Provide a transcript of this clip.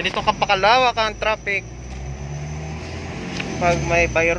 Ganito kapakalawak ang traffic. Pag may bayro.